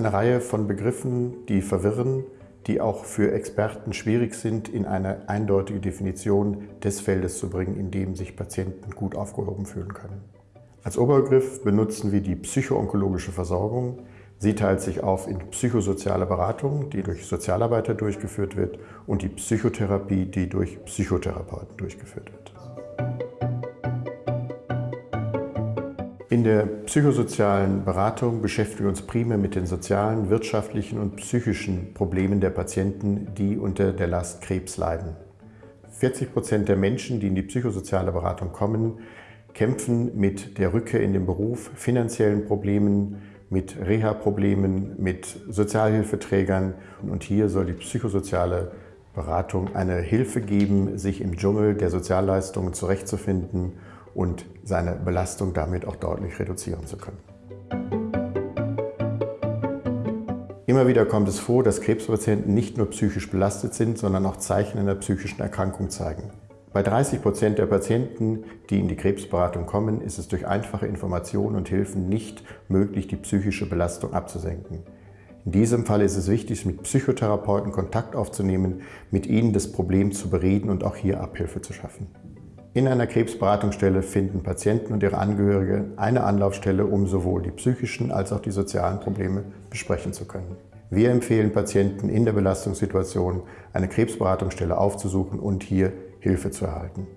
Eine Reihe von Begriffen, die verwirren, die auch für Experten schwierig sind, in eine eindeutige Definition des Feldes zu bringen, in dem sich Patienten gut aufgehoben fühlen können. Als Oberbegriff benutzen wir die psychoonkologische Versorgung. Sie teilt sich auf in psychosoziale Beratung, die durch Sozialarbeiter durchgeführt wird, und die Psychotherapie, die durch Psychotherapeuten durchgeführt wird. In der psychosozialen Beratung beschäftigen wir uns primär mit den sozialen, wirtschaftlichen und psychischen Problemen der Patienten, die unter der Last Krebs leiden. 40 Prozent der Menschen, die in die psychosoziale Beratung kommen, kämpfen mit der Rückkehr in den Beruf, finanziellen Problemen, mit Reha-Problemen, mit Sozialhilfeträgern. Und hier soll die psychosoziale Beratung eine Hilfe geben, sich im Dschungel der Sozialleistungen zurechtzufinden und seine Belastung damit auch deutlich reduzieren zu können. Immer wieder kommt es vor, dass Krebspatienten nicht nur psychisch belastet sind, sondern auch Zeichen einer psychischen Erkrankung zeigen. Bei 30 Prozent der Patienten, die in die Krebsberatung kommen, ist es durch einfache Informationen und Hilfen nicht möglich, die psychische Belastung abzusenken. In diesem Fall ist es wichtig, mit Psychotherapeuten Kontakt aufzunehmen, mit ihnen das Problem zu bereden und auch hier Abhilfe zu schaffen. In einer Krebsberatungsstelle finden Patienten und ihre Angehörige eine Anlaufstelle, um sowohl die psychischen als auch die sozialen Probleme besprechen zu können. Wir empfehlen Patienten in der Belastungssituation, eine Krebsberatungsstelle aufzusuchen und hier Hilfe zu erhalten.